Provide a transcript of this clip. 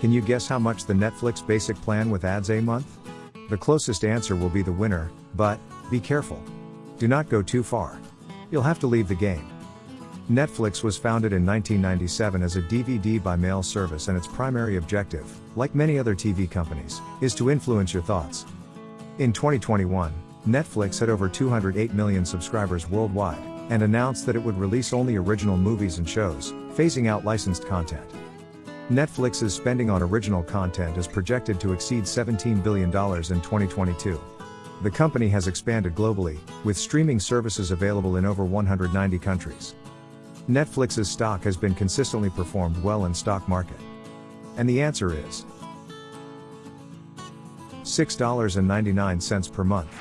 Can you guess how much the Netflix basic plan with ads a month? The closest answer will be the winner, but, be careful. Do not go too far. You'll have to leave the game. Netflix was founded in 1997 as a DVD by mail service, and its primary objective, like many other TV companies, is to influence your thoughts. In 2021, Netflix had over 208 million subscribers worldwide, and announced that it would release only original movies and shows, phasing out licensed content. Netflix's spending on original content is projected to exceed $17 billion in 2022. The company has expanded globally, with streaming services available in over 190 countries. Netflix's stock has been consistently performed well in stock market. And the answer is $6.99 per month.